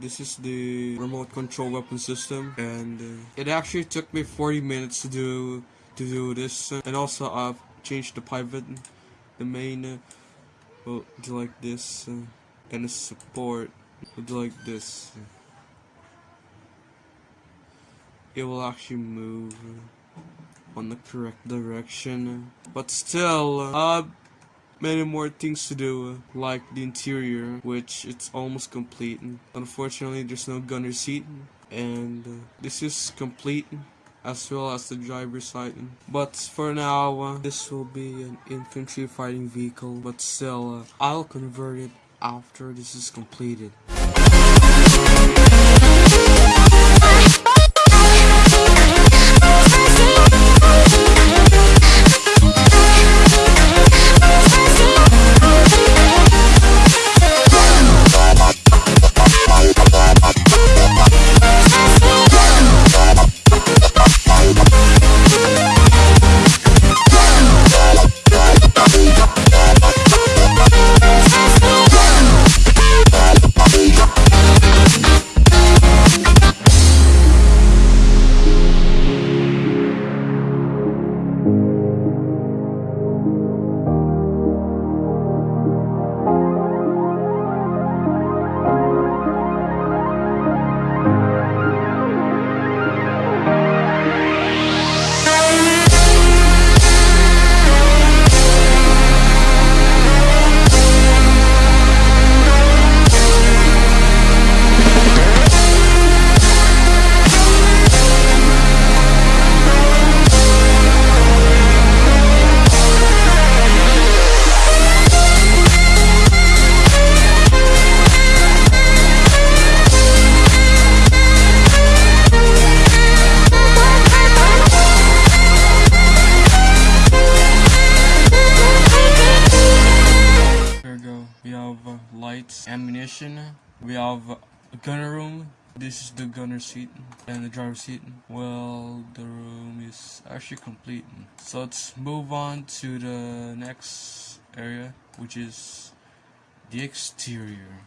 this is the remote control weapon system, and uh, it actually took me 40 minutes to do to do this. and also, I've changed the pivot, the main. Uh, like this, uh, and the support like this. It will actually move on the correct direction, but still, uh, many more things to do, like the interior, which it's almost complete. Unfortunately, there's no gunner seat, and uh, this is complete as well as the driver's side. But for now, uh, this will be an infantry fighting vehicle, but still, uh, I'll convert it after this is completed. Lights, ammunition. We have a gunner room. This is the gunner seat and the driver seat. Well, the room is actually complete. So let's move on to the next area, which is the exterior.